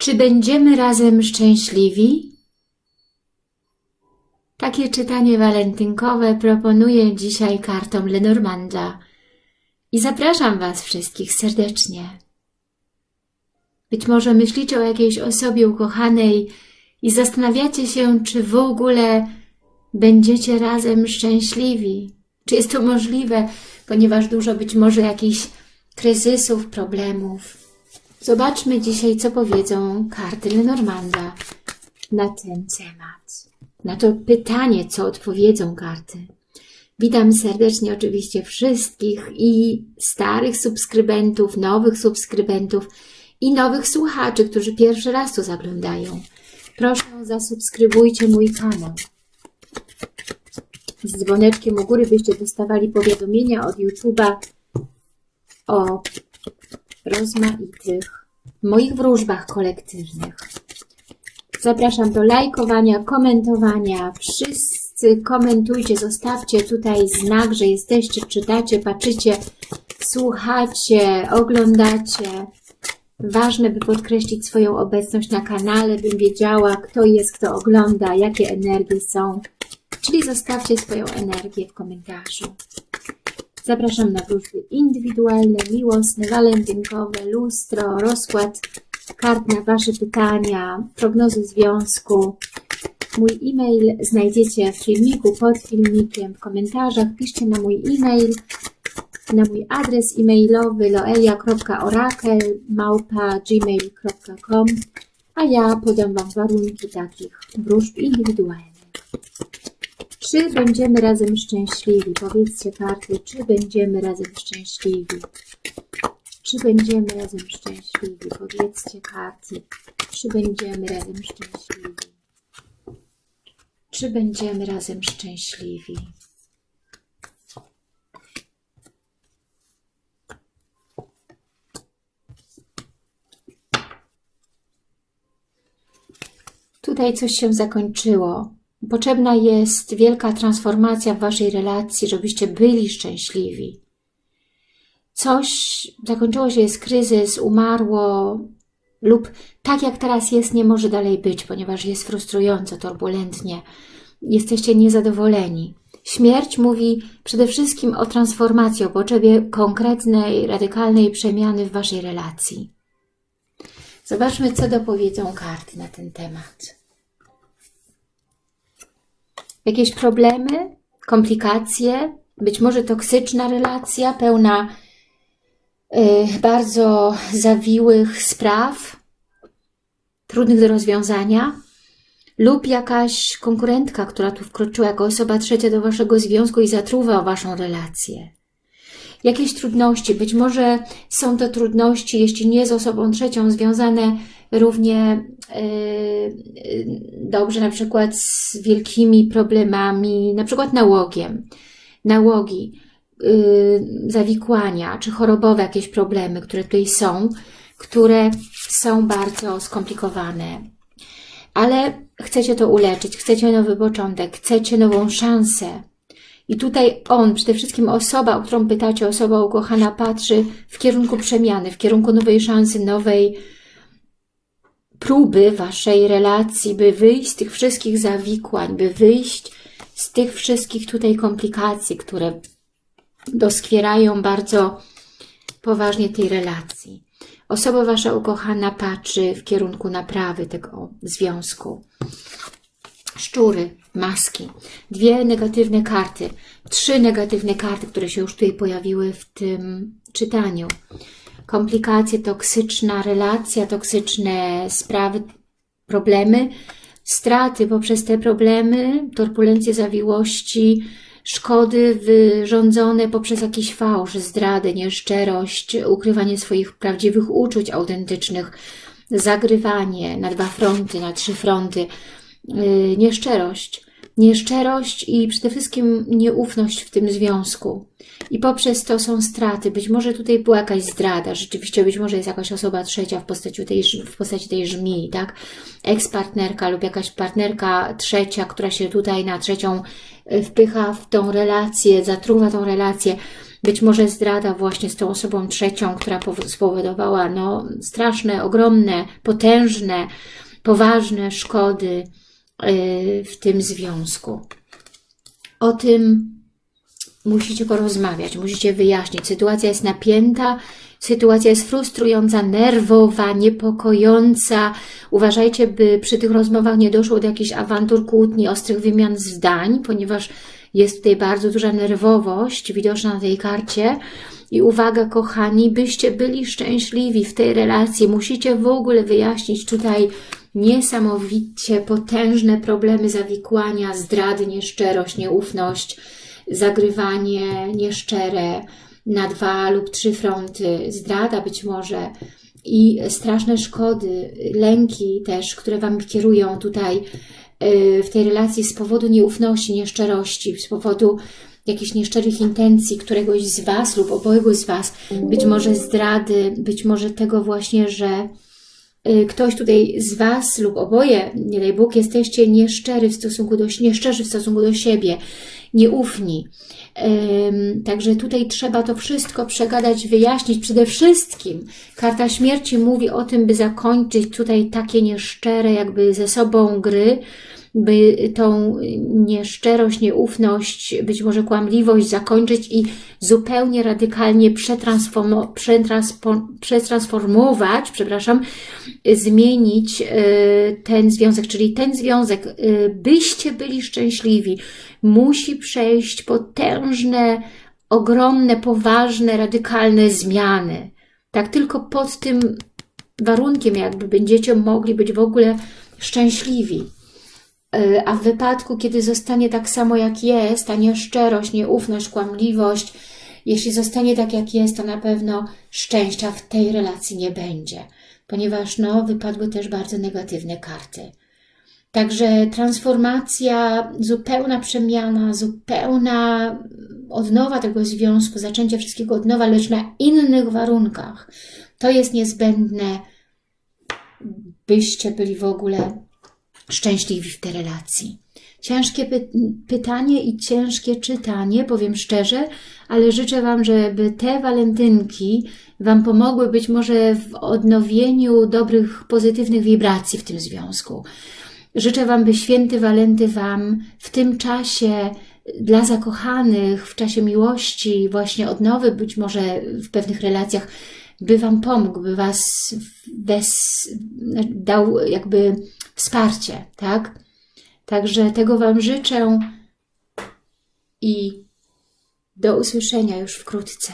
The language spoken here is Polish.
Czy będziemy razem szczęśliwi? Takie czytanie walentynkowe proponuję dzisiaj kartom Lenormanda i zapraszam Was wszystkich serdecznie. Być może myślicie o jakiejś osobie ukochanej i zastanawiacie się, czy w ogóle będziecie razem szczęśliwi. Czy jest to możliwe, ponieważ dużo być może jakichś kryzysów, problemów. Zobaczmy dzisiaj, co powiedzą karty Lenormanda na ten temat. Na to pytanie, co odpowiedzą karty. Witam serdecznie oczywiście wszystkich i starych subskrybentów, nowych subskrybentów i nowych słuchaczy, którzy pierwszy raz tu zaglądają. Proszę zasubskrybujcie mój kanał. Z dzwoneczkiem u góry byście dostawali powiadomienia od YouTube'a o rozmaitych moich wróżbach kolektywnych. Zapraszam do lajkowania, komentowania. Wszyscy komentujcie, zostawcie tutaj znak, że jesteście, czytacie, patrzycie, słuchacie, oglądacie. Ważne, by podkreślić swoją obecność na kanale, bym wiedziała, kto jest, kto ogląda, jakie energie są. Czyli zostawcie swoją energię w komentarzu. Zapraszam na wróżby indywidualne, miłosne, walentynkowe, lustro, rozkład kart na Wasze pytania, prognozy związku. Mój e-mail znajdziecie w filmiku, pod filmikiem, w komentarzach. Piszcie na mój e-mail, na mój adres e-mailowy loelia.orakel.gmail.com a ja podam Wam warunki takich wróżb indywidualnych. Czy będziemy razem szczęśliwi? Powiedzcie karty, czy będziemy razem szczęśliwi? Czy będziemy razem szczęśliwi? Powiedzcie karty, czy będziemy razem szczęśliwi? Czy będziemy razem szczęśliwi? Tutaj coś się zakończyło. Potrzebna jest wielka transformacja w Waszej relacji, żebyście byli szczęśliwi. Coś zakończyło się, jest kryzys, umarło lub tak jak teraz jest, nie może dalej być, ponieważ jest frustrująco, turbulentnie. Jesteście niezadowoleni. Śmierć mówi przede wszystkim o transformacji, o potrzebie konkretnej, radykalnej przemiany w Waszej relacji. Zobaczmy, co dopowiedzą karty na ten temat jakieś problemy, komplikacje, być może toksyczna relacja, pełna y, bardzo zawiłych spraw, trudnych do rozwiązania, lub jakaś konkurentka, która tu wkroczyła jako osoba trzecia do Waszego związku i zatruwa Waszą relację. Jakieś trudności, być może są to trudności, jeśli nie z osobą trzecią, związane równie yy, dobrze na przykład z wielkimi problemami, na przykład nałogiem, nałogi, yy, zawikłania, czy chorobowe jakieś problemy, które tutaj są, które są bardzo skomplikowane. Ale chcecie to uleczyć, chcecie nowy początek, chcecie nową szansę. I tutaj on, przede wszystkim osoba, o którą pytacie, osoba ukochana, patrzy w kierunku przemiany, w kierunku nowej szansy, nowej próby Waszej relacji, by wyjść z tych wszystkich zawikłań, by wyjść z tych wszystkich tutaj komplikacji, które doskwierają bardzo poważnie tej relacji. Osoba Wasza ukochana patrzy w kierunku naprawy tego związku. Szczury, maski, dwie negatywne karty, trzy negatywne karty, które się już tutaj pojawiły w tym czytaniu komplikacje, toksyczna relacja, toksyczne sprawy, problemy, straty poprzez te problemy, turbulencje zawiłości, szkody wyrządzone poprzez jakiś fałsz, zdradę, nieszczerość, ukrywanie swoich prawdziwych uczuć autentycznych, zagrywanie na dwa fronty, na trzy fronty, yy, nieszczerość, nieszczerość i przede wszystkim nieufność w tym związku. I poprzez to są straty. Być może tutaj była jakaś zdrada, rzeczywiście być może jest jakaś osoba trzecia w postaci tej, w postaci tej żmii, tak? Ex-partnerka lub jakaś partnerka trzecia, która się tutaj na trzecią e, wpycha w tą relację, zatruwa tą relację. Być może zdrada właśnie z tą osobą trzecią, która powo- spowodowała no, straszne, ogromne, potężne, poważne szkody w tym związku. O tym musicie porozmawiać, musicie wyjaśnić. Sytuacja jest napięta, sytuacja jest frustrująca, nerwowa, niepokojąca. Uważajcie, by przy tych rozmowach nie doszło do jakichś awantur, kłótni, ostrych wymian zdań, ponieważ jest tutaj bardzo duża nerwowość widoczna na tej karcie. I uwaga, kochani, byście byli szczęśliwi w tej relacji. Musicie w ogóle wyjaśnić tutaj niesamowicie potężne problemy zawikłania, zdrady, nieszczerość, nieufność, zagrywanie nieszczere na dwa lub trzy fronty, zdrada być może i straszne szkody, lęki też, które Wam kierują tutaj yy, w tej relacji z powodu nieufności, nieszczerości, z powodu jakichś nieszczerych intencji któregoś z Was lub obojgu z Was, być może zdrady, być może tego właśnie, że y, ktoś tutaj z Was lub oboje, nie daj Bóg, jesteście nieszczery w stosunku do, nieszczerzy w stosunku do siebie, nieufni. Także tutaj trzeba to wszystko przegadać, wyjaśnić. Przede wszystkim karta śmierci mówi o tym, by zakończyć tutaj takie nieszczere jakby ze sobą gry, by tą nieszczerość, nieufność, być może kłamliwość zakończyć i zupełnie radykalnie przetransformo, przetransformować, przepraszam, zmienić y, ten związek, czyli ten związek, y, byście byli szczęśliwi, musi przejść potężne, ogromne, poważne, radykalne zmiany. Tak tylko pod tym warunkiem jakby będziecie mogli być w ogóle szczęśliwi. Yy, A w wypadku, kiedy zostanie tak samo jak jest, ta nieszczerość, nieufność, kłamliwość, jeśli zostanie tak jak jest, to na pewno szczęścia w tej relacji nie będzie, ponieważ no, wypadły też bardzo negatywne karty. Także transformacja, zupełna przemiana, zupełna odnowa tego związku, zaczęcie wszystkiego od nowa, lecz na innych warunkach. To jest niezbędne, byście byli w ogóle szczęśliwi w tej relacji. Ciężkie py pytanie i ciężkie czytanie, powiem szczerze, ale życzę Wam, żeby te walentynki Wam pomogły być może w odnowieniu dobrych, pozytywnych wibracji w tym związku. Życzę Wam, by święty Walenty Wam w tym czasie dla zakochanych, w czasie miłości, właśnie odnowy, być może w pewnych relacjach, by Wam pomógł, by Was bez, dał jakby wsparcie, tak? Także tego Wam życzę i do usłyszenia już wkrótce.